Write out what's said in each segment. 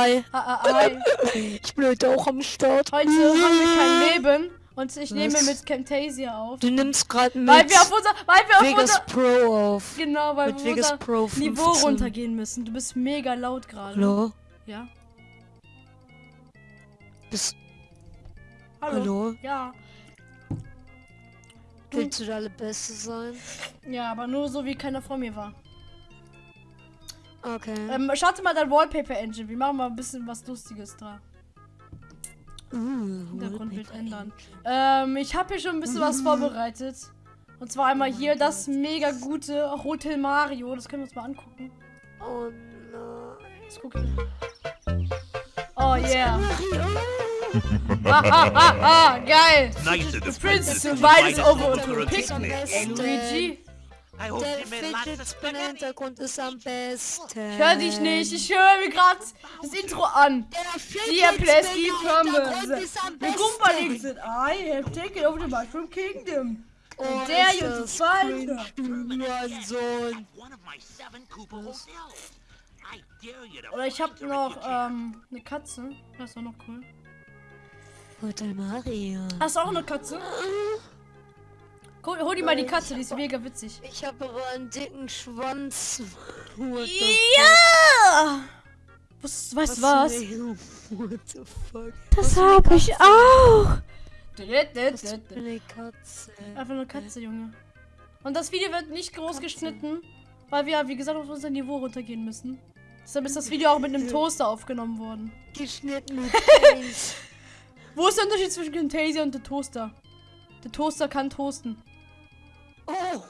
hi. Ah, ah, hi. Ich bin heute auch am Start. Heute haben wir kein Leben und ich nehme Was? mit Camtasia auf. Du nimmst gerade mit Weil wir auf unser, weil wir auf Vegas unser, Pro auf. genau, weil mit wir Vegas unser Pro Niveau 15. runtergehen müssen. Du bist mega laut gerade. Hallo? Ja. Bist, Hallo. hallo? Ja. Du, Willst du der Allerbeste sein? ja, aber nur so wie keiner vor mir war. Okay. Ähm, starte mal dein Wallpaper Engine. Wir machen mal ein bisschen was Lustiges da. Uh, Hintergrundbild ändern. Ähm, ich habe hier schon ein bisschen was vorbereitet. Und zwar einmal hier das mega gute Hotel Mario. Das können wir uns mal angucken. Oh nein. Das gucken. Oh yeah. Ha ha ha ha. Geil. Nice The princess to invites invite us over to a picnic. Luigi. I hope Der Fidget Spinner. Hintergrund ist am besten. Ich hör dich nicht. Ich höre mir gerade das Intro an. Der Fidget Plastic Spinner Hintergrund ist am The besten. Goomba League said, I have taken over the Mushroom Kingdom. Oh, Koopa hotels. I dare you to Oder ich habe a noch ähm, eine Katze. Das ist auch noch cool. Hotel Mario. Hast du auch eine Katze? Hol, hol dir mal die Katze, die ist mega witzig. Ich habe aber einen dicken Schwanz. Ja! Was, weißt du was? What the fuck? Das habe ich auch. Was Katze. Einfach eine Katze, Junge. Und das Video wird nicht groß geschnitten, weil wir, wie gesagt, auf unser Niveau runtergehen müssen. Deshalb ist das Video auch mit einem Toaster aufgenommen worden. Geschnitten mit. Wo ist der Unterschied zwischen Camtasia und der Toaster? Der Toaster kann toasten. Oh.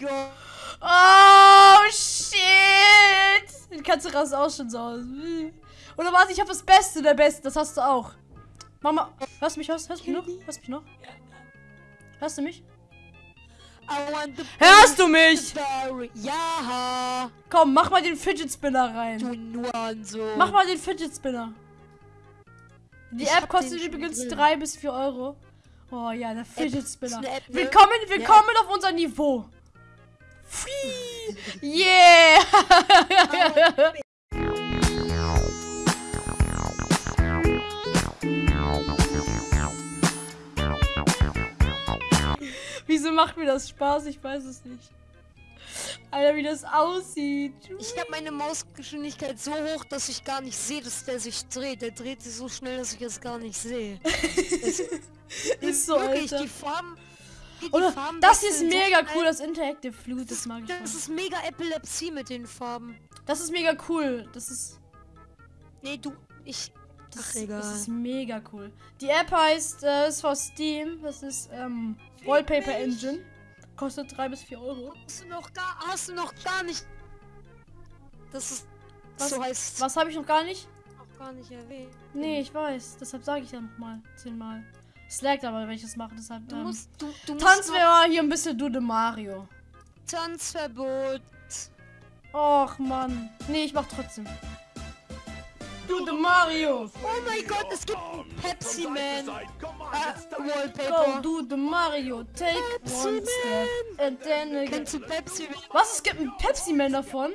Gott. Oh, shit! Die Katze rastet auch schon so aus. Oder warte, ich habe das Beste der Besten. Das hast du auch. Mama, hörst du mich? Hörst, hörst du mich noch? Hörst du mich noch? Hörst du mich? Hörst du mich? Ja. Komm, mach mal den Fidget Spinner rein. Mach mal den Fidget Spinner. Die Ich App kostet den übrigens drin. 3 bis 4 Euro. Oh ja, der Fidget ist Spinner. App, ne? Willkommen, willkommen auf unser Niveau. Free. Yeah. Wieso macht mir das Spaß? Ich weiß es nicht. Alter, wie das aussieht. Ich habe meine Mausgeschwindigkeit so hoch, dass ich gar nicht sehe, dass der sich dreht. Der dreht sich so schnell, dass ich es gar nicht sehe. Das Ist so, wirklich, Alter. die Farben. Die, Oder Farben das hier ist so mega schnell. cool, das Interactive Flute, das mag ich Das voll. ist mega Epilepsie mit den Farben. Das ist mega cool. Das ist Nee, du, ich. das, Ach, ist- egal. das ist mega cool. Die App heißt äh, ist von Steam. Das ist ähm, Wallpaper Engine. Kostet 3 bis 4 Euro. Hast du noch gar, hast du noch gar nicht. Das ist. Was- so heißt Was habe ich noch gar nicht? noch gar nicht erwähnt. Nee, ich weiß. Deshalb sage ich ja nochmal. Zehnmal. Es laggt aber, wenn ich das mache. Deshalb. Du Ähm, musst, du, du Tanz mal hier ein bisschen Du de Mario. Tanzverbot. Och Mann. Nee, ich mach trotzdem. Du de Mario. Oh mein Gott, es gibt Pepsi Man. Äh, Go, Wallpaper. do the Mario. Take Pepsi one step. And then again. Kennst du Pepsi Man? Was? Es gibt einen Pepsi-Man davon?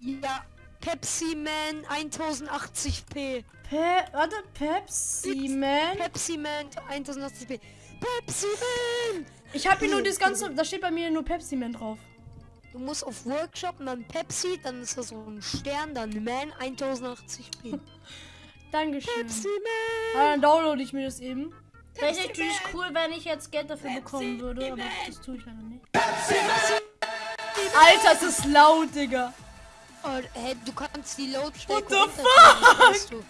Ja. Pepsi Man 1080p. Pe warte, Pepsi-Man? Pepsi Man 1080p. Pepsi Man! Ich habe hier nur das ganze. Da steht bei mir nur Pepsi-Man drauf. Du musst auf Workshop und dann Pepsi, dann ist das so ein Stern, dann Man 1080p. Dankeschön. Pepsi Man! Ah, dann downloade ich mir das eben. Wäre natürlich cool, wenn ich jetzt Geld dafür bekommen würde, aber das tue ich leider nicht. Alter, es ist laut, Digga. Oh, hey, du kannst die Lautstärke What the weißt du.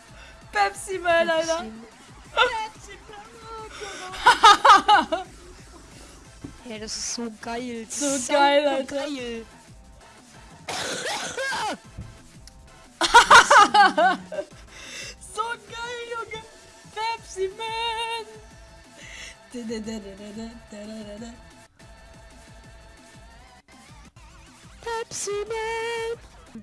Pepsi-Man, Alter. Hey, das ist so geil. So Sau geil, Alter. geil. So geil, Junge. Pepsi-Man. Pepsi Man!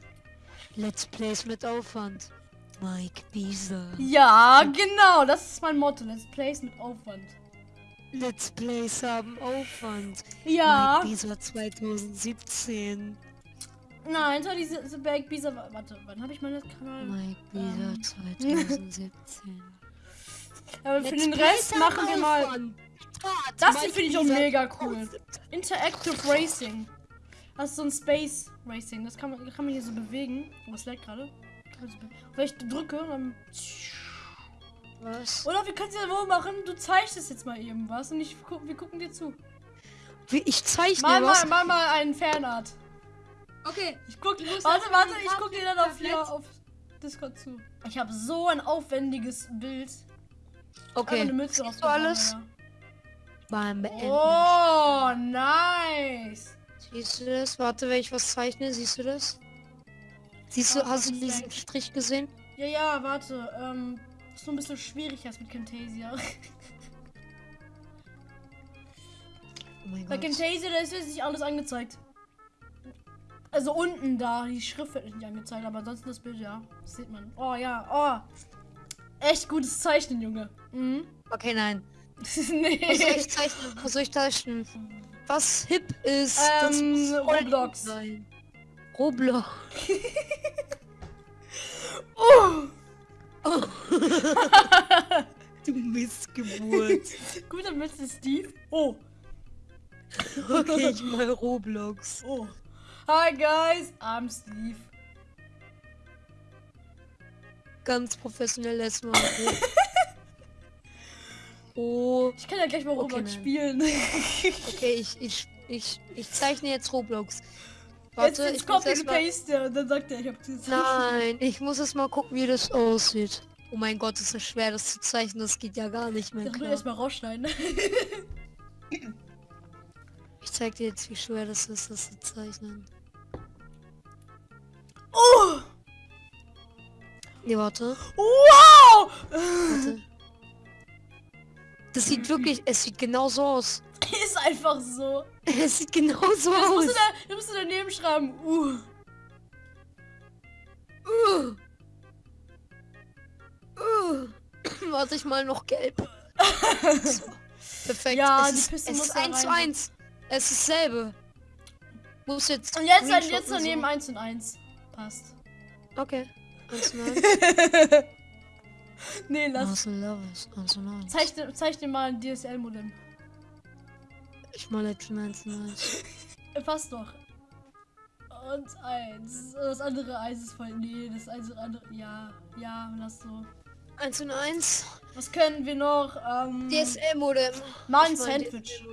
Let's Plays mit Aufwand. Mike Bieser. Ja, genau. Das ist mein Motto. Let's Plays mit Aufwand. Let's Plays haben Aufwand. Ja. Mike Bieser 2017. Nein, war diese Back Bisa. Warte, wann habe ich meinen Kanal? Mike Ähm. Bisa 2017. Aber für Let's den Rest machen wir mal. Aufwand. Das Mike finde ich auch mega cool. 2017. Interactive Racing. Das ist so ein Space Racing. Das kann man, kann man hier so bewegen. Oh, es lag gerade. Wenn ich drücke, dann. Was? Oder wir können es ja so machen, du zeichnest jetzt mal eben was und ich gu wir gucken dir zu. Wie, ich zeichne Mal, was. mal, mal, mal einen Fanart. Okay. Ich guck, warte, jetzt warte, mal ich guck dir dann auf hier auf Discord zu. Ich habe so ein aufwendiges Bild. Okay. eine Mütze Siehst du alles? Beim Beenden. Oh, nice. Siehst du das? Warte, wenn ich was zeichne, siehst du das? Siehst du, hast du diesen. Strich gesehen? Ja, ja, warte. Ähm, ist so ein bisschen schwierig als mit Camtasia. Oh mein Bei Gott. Camtasia, da ist jetzt nicht alles angezeigt. Also unten da, die Schrift wird nicht angezeigt, aber ansonsten das Bild, ja. Das sieht man. Oh ja, oh. Echt gutes Zeichnen, Junge. Mhm. Okay, nein. nee. Was soll ich zeichnen? Was soll ich zeichnen? Was hip ist, Ähm, Roblox. Roblox. Oh. Du Missgeburt. Guter Mr. Steve. Oh. Okay, ich mal Roblox. Oh. Hi guys, I'm Steve. Ganz professionell erstmal. Oh. Ich kann ja gleich mal Okay, Roblox nein. spielen. Okay, ich, ich, ich, ich zeichne jetzt Roblox. Jetzt, Warte, jetzt ich muss copy erst and mal... paste und dann sagt er, ich hab das. Nein, ich muss erst mal gucken, wie das aussieht. Oh mein Gott, ist das schwer, das zu zeichnen. Das geht ja gar nicht mehr Das klar. erstmal rausschneiden. Ich zeig dir jetzt, wie schwer das ist, das zu zeichnen. Oh! Nee, warte. Wow! Warte. Das sieht wirklich, es sieht genauso aus. Ist einfach so. Es sieht genauso Das musst aus. du, da, das musst du daneben schreiben. Uh. Uh. Uh. Warte ich mal noch gelb. So. Perfekt. Ja, es die ist, Piste es muss ist da 1 zu rein. 1. Es ist dasselbe. Muss jetzt. Und jetzt, dann, Screenshotten jetzt daneben so. 1 und 1. Passt. Okay. 1 zu 1. nee, lass. Marcel Lovers. 1 zu 1. Zeichne, zeichne mal ein DSL-Modem. Ich mal jetzt schon 1 zu 1. Äh, Passt doch. Und 1. Das andere 1 ist voll. Nee, das eins und andere. Ja, ja, lass so. 1 zu 1. Was können wir noch? Ähm, DSL-Modem. mal ein Sandwich.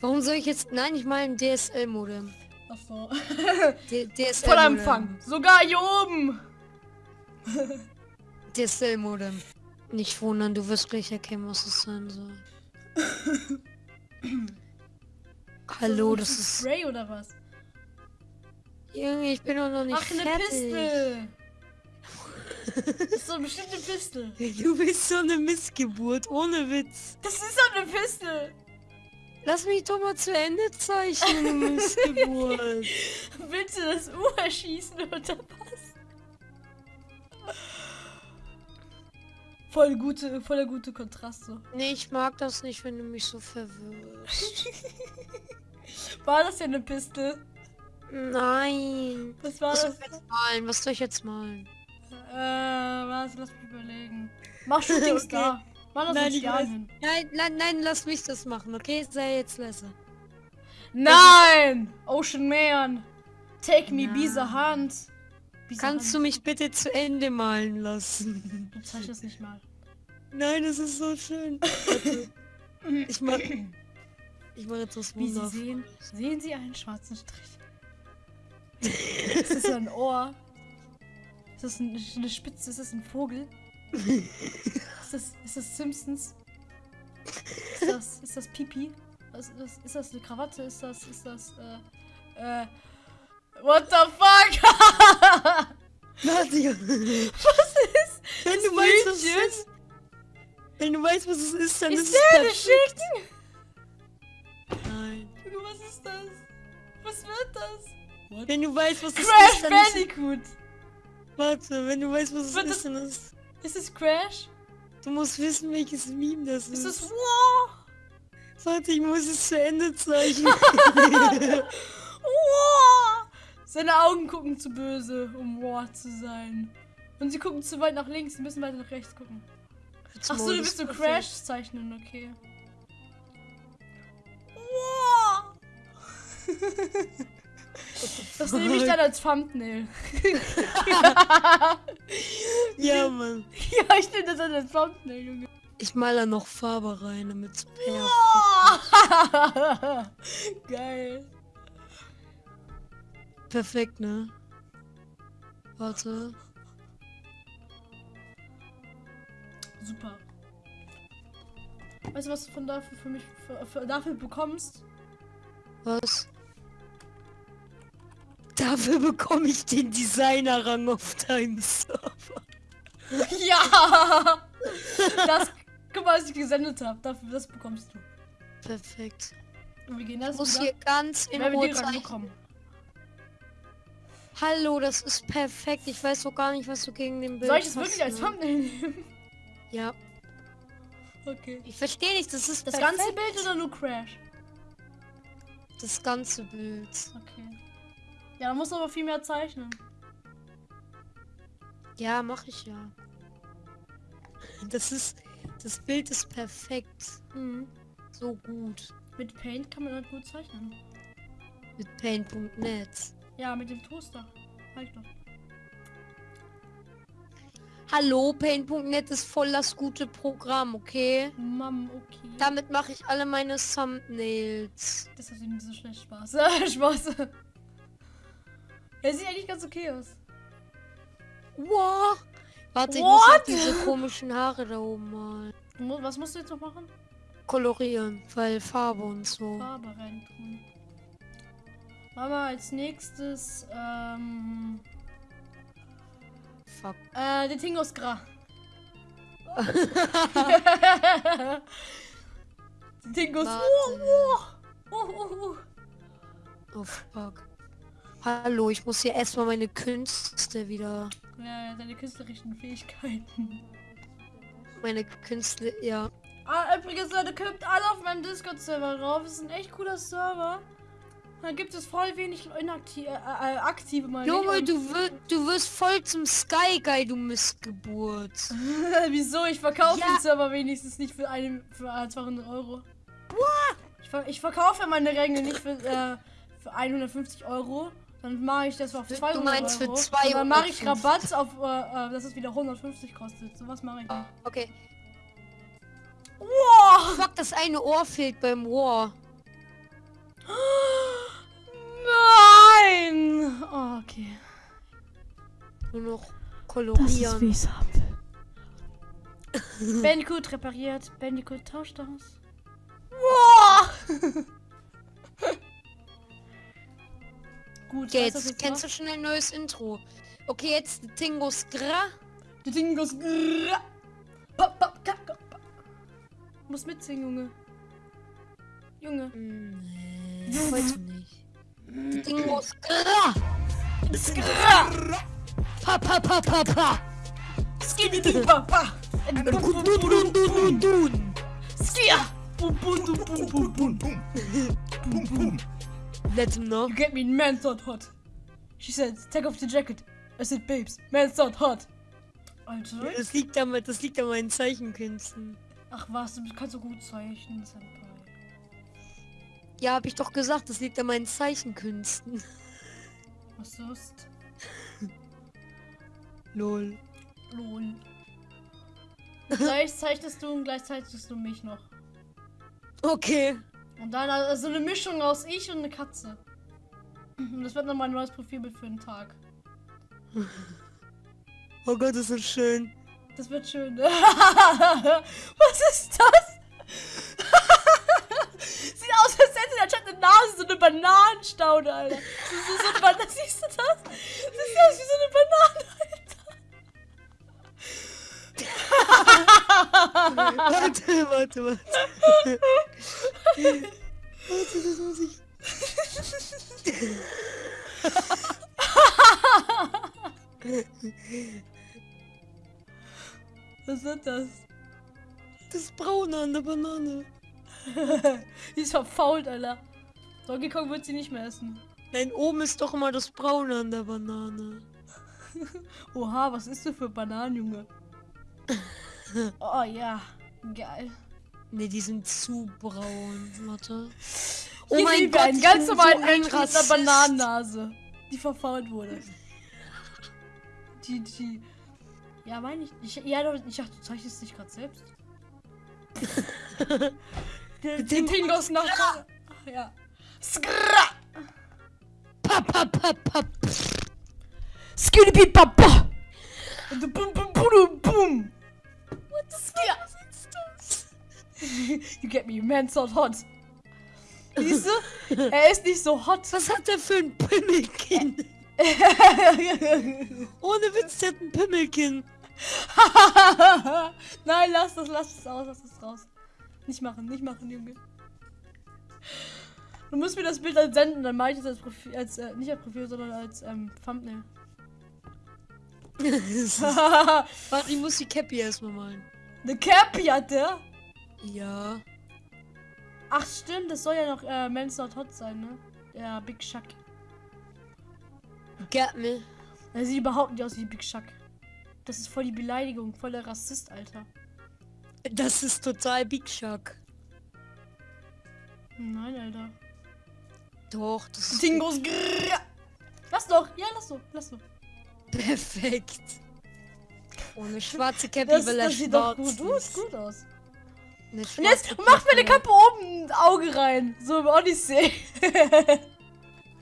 Warum soll ich jetzt. Nein, ich meine DSL-Modem. Achso. D- DSL Voller. Empfang. Sogar hier oben. DSL-Modem. Nicht wundern, du wirst gleich erkennen, was es sein soll. Hallo, das ist. Spray oder was? Junge, ich bin doch noch nicht Ach, eine fertig. Pistel. Das ist so bestimmt eine Pistel. Du bist so eine Missgeburt, ohne Witz. Das ist doch eine Pistel. Lass mich doch mal zu Ende zeichnen, Missgeburt. Willst du das U erschießen oder was? Voll gute, voller gute Kontraste. Nee, ich mag das nicht, wenn du mich so verwirrst. War das ja eine Pistel? Nein. Was war Was soll das? ich jetzt malen? Was soll ich jetzt malen? Äh, was? Lass mich überlegen. Mach Shooting Okay. Star. Mach das Nein, nicht ich weiß. Nein, nein, nein, lass mich das machen, okay? Sei jetzt leise. Nein! Ocean Man! Take me by the Nein. hand. The Kannst du mich bitte zu Ende malen lassen? Du zeichnest nicht mal. Nein, es ist so schön. Ich mach. Ich mach jetzt was Wie Sie sehen, sehen Sie einen schwarzen Strich. ist das ein Ohr? Ist das ein, eine Spitze? Ist das ein Vogel? ist, das, ist das Simpsons? Ist das, ist das Pipi? Ist, das, ist das eine Krawatte? Ist das, ist das, äh, äh, what the fuck? Nadia, Was ist? wenn du weißt, was es ist. Wenn du weißt, was es ist, dann ist, Ist es perfekt. Chicken? Nein. Junge, was ist das? Was wird das? Wenn du weißt, was es Crash ist, dann ist es, Bandicoot! Warte, wenn du weißt, was es Wird ist, das- dann ist Ist es Crash? Du musst wissen, welches Meme das ist. Ist es Wow? Warte, ich muss es zu Ende zeichnen. Wow! Seine Augen gucken zu böse, um War zu sein. Und sie gucken zu weit nach links, sie müssen weiter nach rechts gucken. Ach so, du willst so. Crash zeichnen, okay. Wow. Das nehme ich dann als Thumbnail. Ja, Mann. ja, ich nehme das dann als Thumbnail, Junge. Ich mal da noch Farbe rein, damit es perfekt. Wow. Geil. Perfekt, ne? Warte. Super. Weißt du, was du von dafür für mich für, für, dafür bekommst? Was? Dafür bekomme ich den Designer-Rang auf deinem Server. ja! Das, guck mal, was ich gesendet habe. Dafür, das bekommst du. Perfekt. Und wir gehen das muss wieder. hier ganz in Ruhe bekommen. Hallo, das ist perfekt. Ich weiß doch gar nicht, was du gegen den Bild Soll ich es wirklich als ne? Thumbnail nehmen? Ja. Okay. Ich verstehe nicht, das ist Das perfekt. ganze Bild oder nur Crash? Das ganze Bild. Okay. Ja, da musst du aber viel mehr zeichnen. Ja, mache ich ja. Das ist... Das Bild ist perfekt. Mhm. So gut. Mit Paint kann man halt gut zeichnen. Mit Paint.net. Ja, mit dem Toaster. Halt doch. Hallo, Paint.net ist voll das gute Programm, okay? Mam, okay. Damit mache ich alle meine Thumbnails. Das ist nicht so schlecht Spaß. Spaß. Er sieht eigentlich ganz okay aus. Wow. Warte, ich What? muss noch diese komischen Haare da oben mal Was musst du jetzt noch machen? kolorieren, weil Farbe und so. Farbe reintun. Mama, als nächstes, ähm, Fuck. äh, den Tingos Gra. den Tingos. Warte. Oh, oh, oh, oh. Fuck. Hallo, ich muss hier erstmal meine Künste wieder. Ja, ja, deine künstlerischen Fähigkeiten. Meine Künste, ja. Ah, übrigens, Leute, kommt alle auf meinem Discord-Server drauf. Es ist ein echt cooler Server. Da gibt es voll wenig inaktive, äh, äh, aktive ich. Junge, du, wir, du wirst voll zum Sky Guy, du Missgeburt. Wieso? Ich verkaufe Ja. den Server wenigstens nicht für, eine, für äh, 200 Euro. Ich, ver ich verkaufe meine Ränge nicht für, äh, für 150 Euro. Dann mache ich das auf Du 200 meinst für Euro. Und dann mache ich 250. Rabatt auf, äh, äh, dass es wieder 150 kostet. So was mache ich nicht. Okay. Wow! Fuck, das eine Ohr fehlt beim War. Nein! Oh, okay. Nur noch kolorieren. ich's hab. Bandicoot repariert. Bandicoot tauscht aus. Wow! Gut, Okay, du, jetzt kennst du schon ein neues Intro. Okay, jetzt Tingos Gra. Die Dinge goes. Pop, pop, kap, kap, pop. Muss mitsingen, Junge. Junge. Hm, Nee, heute nicht. Tingos Gra. Pa pa pa pa pa. Skinny Ding Papa. Dun, dun, dun, dun. Skia. Boom, boom, boom, boom, boom, boom. Boom, boom. Let him know. You get me, man thought hot. She said, take off the jacket. I said, babes, man thought hot. Alter. Das liegt an, das liegt an meinen Zeichenkünsten. Ach was, du kannst so gut zeichnen, Senpai. Ja, hab ich doch gesagt, das liegt an meinen Zeichenkünsten. Was sonst? Lol. Lol. Gleich zeichnest du und gleich zeichnest du mich noch. Okay. Und dann also eine Mischung aus ich und eine Katze. Und das wird dann mein neues Profilbild für den Tag. Oh Gott, ist das schön. Das wird schön. Was ist das? Sieht aus, als hätte der Chat eine Nase, so eine Bananenstaude, Alter. Das ist so eine Banane. Siehst du das? Das sieht aus wie so eine Banane, Alter. Warte, warte, warte. warte, das muss ich. Was wird das? Das Braune an der Banane. Die ist verfault, Alter. Donkey Kong wird sie nicht mehr essen. Nein, oben ist doch immer das Braune an der Banane. Oha, was ist du für Bananen, Junge? Oh ja, geil. Ne, die sind zu braun. Warte. Oh Hier wir einen ich ganz bin normalen so ein Menschen mit einer. Bananennase, die verfault wurde. Die, die. Ja, meine ich. ich ja, ich dachte, du zeichnest dich gerade selbst. Den aus nach. Ach, ja. Skra! Pap, pap, pap, pap. Skitty papa! Und du bum bum bum bum! What the fuck ist das? you get me, man so hot. Siehst du? Er ist nicht so hot. Was hat der für ein Pimmelkinn? Ohne Witz, der hat ein Pimmelkinn. Nein, lass das, lass das aus, lass das raus. Nicht machen, nicht machen, Junge. Du musst mir das Bild dann senden, dann mache ich das als Profil, als, äh, nicht als Profil, sondern als ähm, Thumbnail. Warte, ich muss die Cappy erstmal malen. Eine Cappy hat der? Ja. Ach stimmt, das soll ja noch äh, Men's Not Hot sein, ne? Der Big Shuck. Get me. Er sieht überhaupt nicht aus wie Big Shuck. Das ist voll die Beleidigung, voll der Rassist, Alter. Das ist total Big Shock. Nein, Alter. Doch, das ist Tingos grrrr. Lass doch, ja, lass doch, lass doch. perfekt. Ohne schwarze Cappy Das, will er das sieht doch schwarz gut, gut, aus. Und jetzt mach mir eine. Kappe oben ein Auge rein. So im Odyssey.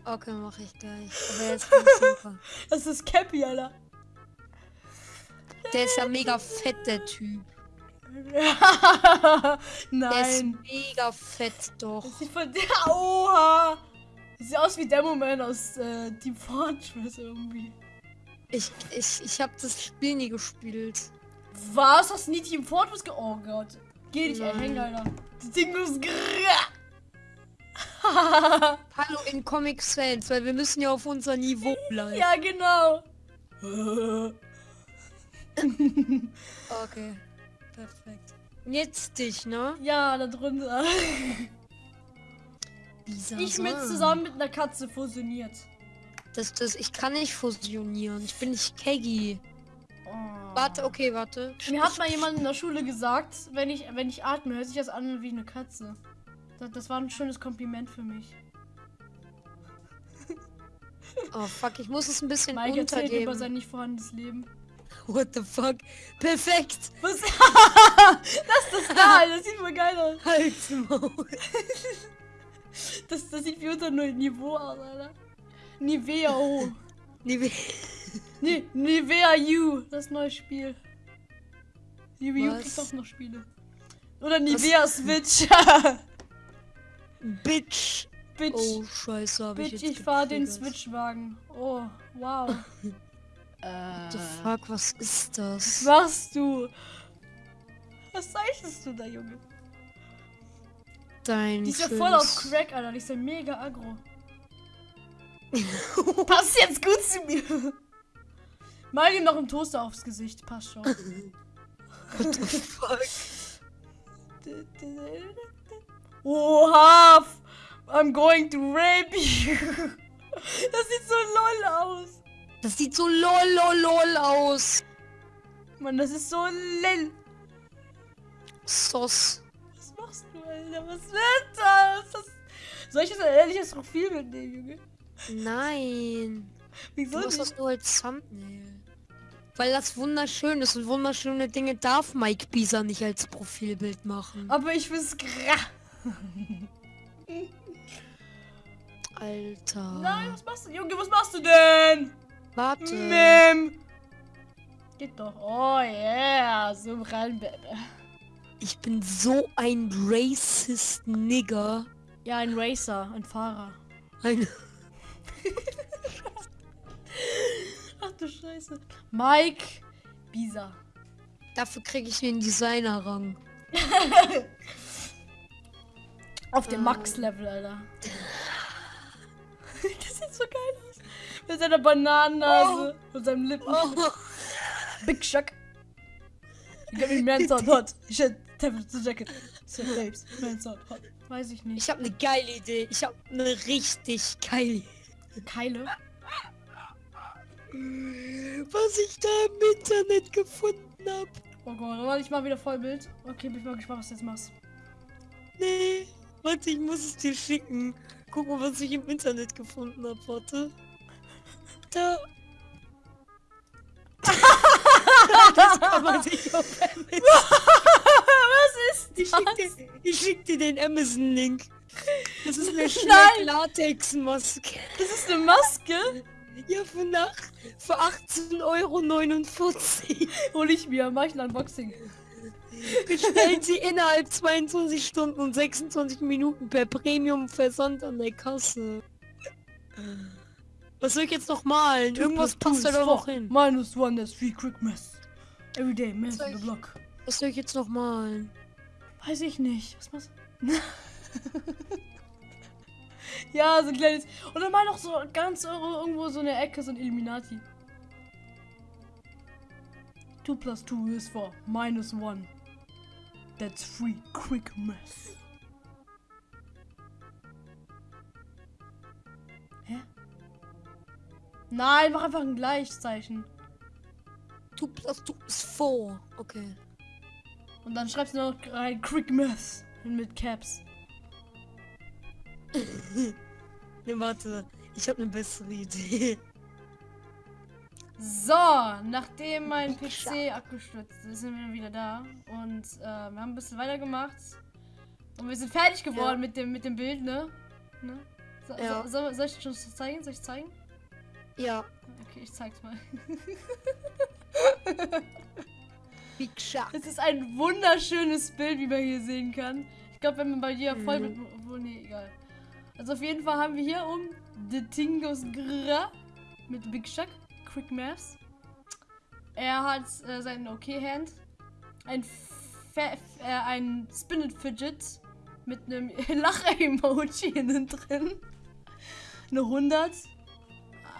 Okay, mach ich gleich. Aber jetzt super. Das ist Cappy, Alter. Der ist ja mega fett, der Typ. Der ist Nein. mega fett doch. Das sieht von der. Oha. Das sieht aus wie Demoman aus äh, Team Fortress irgendwie. Ich, ich, ich hab das Spiel nie gespielt. Was? Hast du nie Team Fortress ge... Oh Gott. Geh dich Nein. erhängen, Alter. Das Ding ist Hallo in Comic Sans, weil wir müssen ja auf unser Niveau bleiben. Ja, genau. Okay. Perfekt. Und jetzt dich, ne? ja, da drunter. Ich mit Sohn. zusammen mit einer Katze fusioniert. Das, das, ich kann nicht fusionieren. Ich bin nicht Keggy. Oh. Warte, okay, warte. Mir hat mal jemand in der Schule gesagt, wenn ich, wenn ich atme, hört sich das an wie eine Katze. Das, das war ein schönes Kompliment für mich. Oh fuck, ich muss es ein bisschen Mike erzählt über sein nicht vorhandenes Leben. What the fuck? Perfekt. Was? Lass das da, das sieht voll geil aus. Halt's Maul. Das, das sieht wie unter Null Niveau aus, Alter. Nivea O. We- Nee, Nivea U. Das neue Spiel. Nivea U Was? kriegt auch noch Spiele. Oder Nivea Switch. Bitch. Bitch. Oh, scheiße, hab ich Bitch, jetzt ich fahr den. Switchwagen. Oh, wow. What the fuck, was ist das? Was machst du? Was zeichnest du da, Junge? Dein Die ist ja voll auf Crack, Alter. Die ist ja mega aggro. Passt jetzt gut zu mir. Mal ihm noch einen Toaster aufs Gesicht. Passt schon. What the fuck? Oha! I'm going to rape you. Das sieht so lol aus. Das sieht so lol lol lol aus. Mann, das ist so lel. Sos. Was machst du, Alter? Was wird das? das soll ich das ein ehrliches Profil mitnehmen, Junge? Nein. Wieso Du machst das nur als Thumbnail. Weil das wunderschön ist und wunderschöne Dinge darf Mike Bisa nicht als Profilbild machen. Aber ich find's gra. Alter. Nein, was machst du? Junge, was machst du denn? Warte. Mem. Geht doch. Oh yeah, so rein, Baby. Ich bin so ein racist Nigger. Ja, ein Racer, ein Fahrer. Ein Ach du Scheiße. Mike Bisa. Dafür kriege ich den Designer-Rang. Auf dem Ähm. Max-Level, Alter. das sieht so geil aus. Mit seiner Bananennase und seinem Lippen. Oh. Big Shock. You get me man sound hot. You should temperature jacket. So babes, man sound hot. Weiß ich nicht. Ich habe eine geile Idee. Ich habe eine richtig geile Keile. Was ich da im Internet gefunden hab. Oh Gott, warte, ich mach wieder Vollbild. Okay, bin ich mal gespannt, was du jetzt machst. Nee, warte, ich muss es dir schicken. Guck mal, was ich im Internet gefunden hab, warte. Da. das kann man sich was ist Ich das? schick dir, ich schick dir den Amazon-Link. Das ist eine. Schleck-Latex-Maske. Das ist eine Maske. Ja, für nach für 18,49 Euro. Hol ich mir, mach ich ein Unboxing. Bestellen Sie innerhalb 22 Stunden und 26 Minuten per Premium-Versand an der Kasse. Was soll ich jetzt noch malen? Irgendwas passt da doch noch hin. Minus one, that's three quick mess. Everyday, man Soll in the block. Was soll ich jetzt noch malen? Weiß ich nicht. Was machst du? ja, so ein kleines. Und dann mal noch so ganz irgendwo so eine Ecke, so ein Illuminati. 2 plus 2 is 4. Minus 1. That's free. Quick mess. Nein, mach einfach ein Gleichzeichen. 2 plus 2 ist 4. Okay. Und dann schreibst du noch rein Quick Mess. Mit Caps. Ne, warte. Ich habe eine bessere Idee. So, nachdem mein PC abgestürzt ist, sind wir wieder da. Und äh, wir haben ein bisschen weitergemacht. Und wir sind fertig geworden Ja. mit, dem, mit dem Bild, ne? ne? So, Ja. so, soll, soll ich schon zeigen? Soll ich zeigen? Ja. Okay, ich zeig's mal. Big Shark. Es ist ein wunderschönes Bild, wie man hier sehen kann. Ich glaube, wenn man bei dir voll Mhm. mit. Obwohl, nee, egal. Also auf jeden Fall haben wir hier um The Tingos Gra mit Big Shark, Quick Maps. Er hat äh, seinen OK-Hand, ein, Fe- äh, ein Spinnet Fidget mit einem Lach-Emoji innen drin. Eine 100.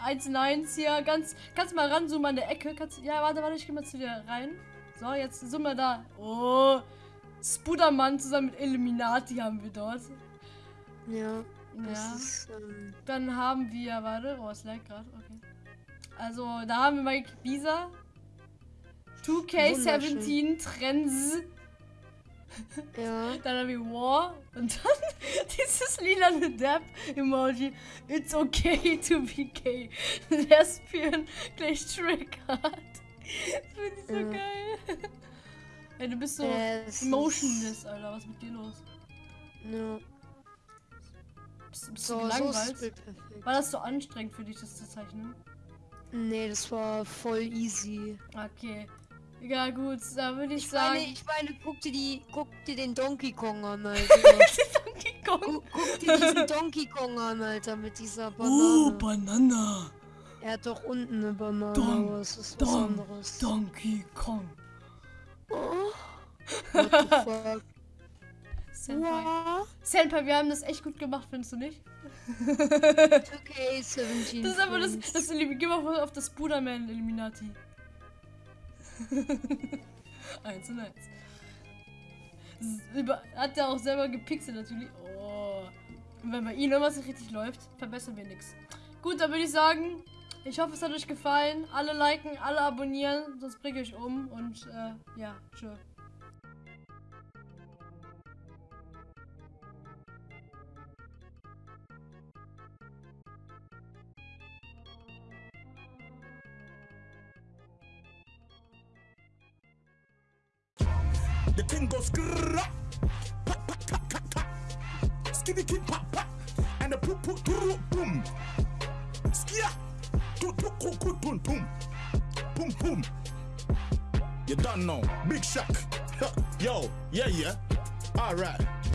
1 in 1 hier. Ganz, kannst du mal ranzoomen an der Ecke? Kannst, ja, warte, warte, ich geh mal zu dir rein. So, jetzt sind wir da. Oh, Spudermann zusammen mit Illuminati haben wir dort. Ja. Ja. ist, ähm, Dann haben wir, warte, oh, es lag gerade, okay. Also, da haben wir Mike Bisa. 2K17 Trends. Ja. Dann haben wir War. Und dann dieses lilane Dab-Emoji. It's okay to be gay. Lesbian gleich Triggered. Finde ich so Ja. geil. Ey, du bist so Es emotionless, Alter. Was ist mit dir los? Ja. Bist, bist So, du so gelangweilt? Perfekt. War das so anstrengend für dich, das zu zeichnen? Nee, das war voll easy. Okay. Ja gut, da würde ich, Ich sagen. meine, ich meine, guck dir die, guck dir den Donkey Kong an, Alter. Donkey Kong. guck, guck dir diesen Donkey Kong an, Alter, mit dieser Uh, Banane. Banana. er hat doch unten eine Banane, Don- aber es ist was Don- anderes. Donkey Kong. Oh. What the fuck? Senpai. Wow. Senpai, wir haben das echt gut gemacht, findest du nicht? 2K17. Das ist aber das, das Elim- Geh mal auf das Budaman Illuminati. eins und eins. Über, hat er auch selber gepixelt natürlich. Oh. Wenn bei ihm irgendwas nicht richtig läuft, verbessern wir nichts. Gut, dann würde ich sagen, ich hoffe, es hat euch gefallen. Alle liken, alle abonnieren, sonst bringe ich euch um. Und äh, ja, tschö. The thing goes grrrr, pa, pa, ka, ka, ka. Skitty kid pop pop and the poop poop doo, boom. Skia tu tu ku ku tun tum. Boom boom. You done know. Big shock. Yo, yeah yeah. Alright.